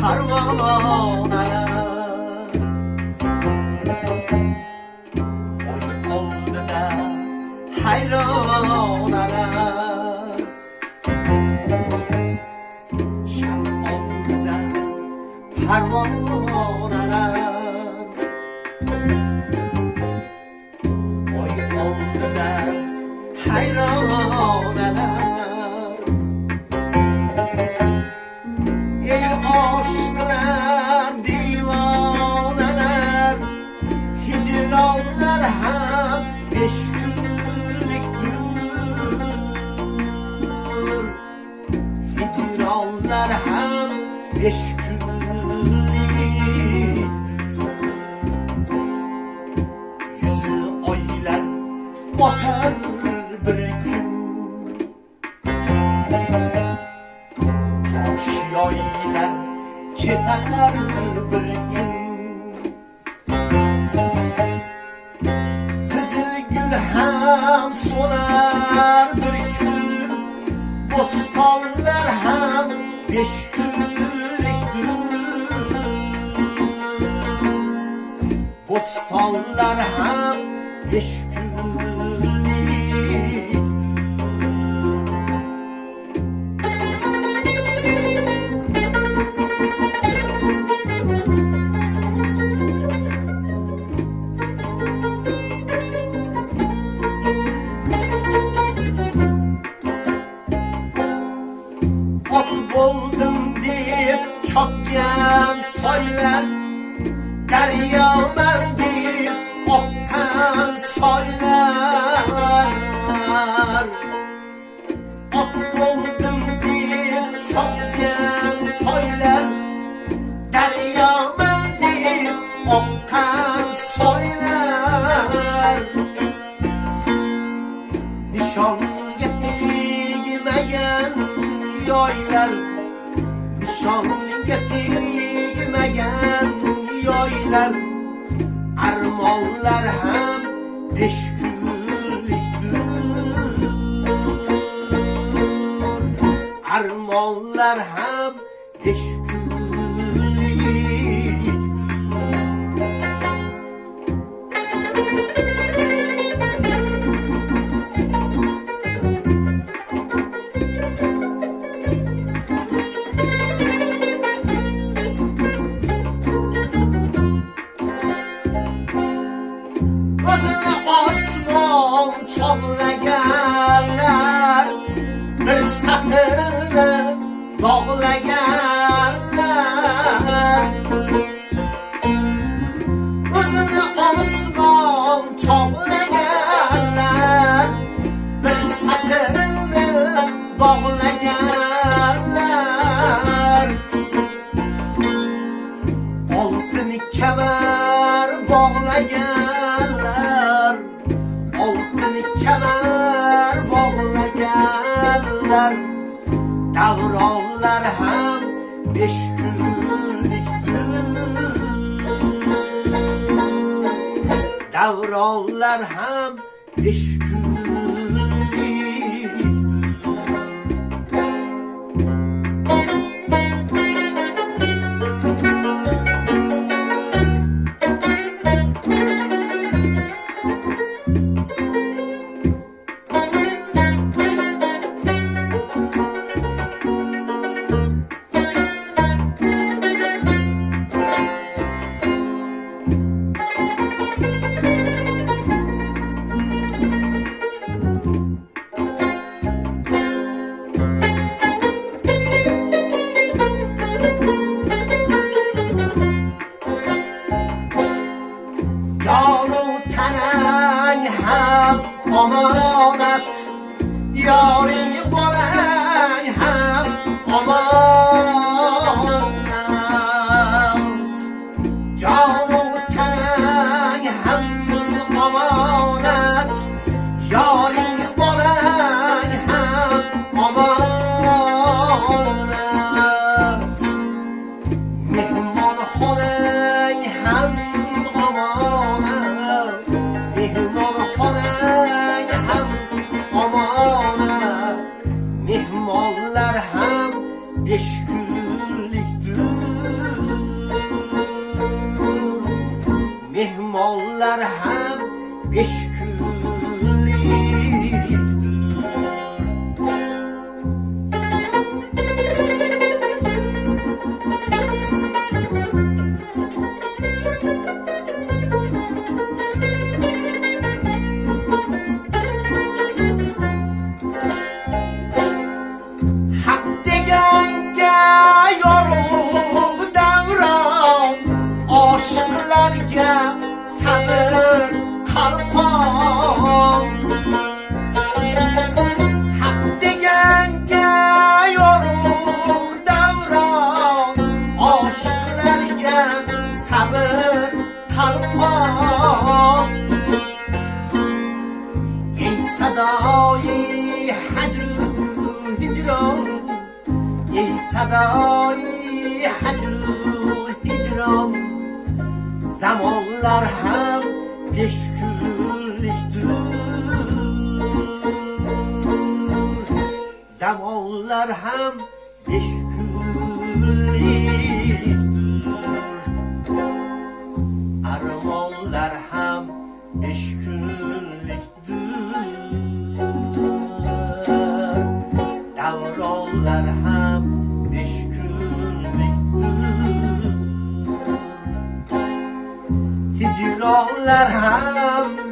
parvonaya O'yin oldida hayronala Sham oldida parvonaya beş günlüktür Yüzü aylar batar bir gün Taşyaylar ketar bir gün Kızıl gül hem solar bir gün Bostanlar hem beş günlüktür Bostanlar hem Ot buldum deyip çok yan toylar Derya deyip oktan soylar. Ot buldum deyip çok yan toylar. Derya deyip oktan soylar. Nişan getirmegen yaylar Nişan getirmegen yoylar armonlar ham beshkunlikdir armonlar ham besh chog'laganlar biz taqdirni bog'laganlar. O'zini osmon chog'laganlar biz taqdirni bog'laganlar. Oltin kamar bog'lagan beş günlüktür Davranlar hem beş günlüktür Yolu Shouting, beş günlüktür Mehmallar hem beş ای صدای حجر و هجران zamanlar hem geçgürlüktür Zamanlar hem geçgürlüktür الأرحام.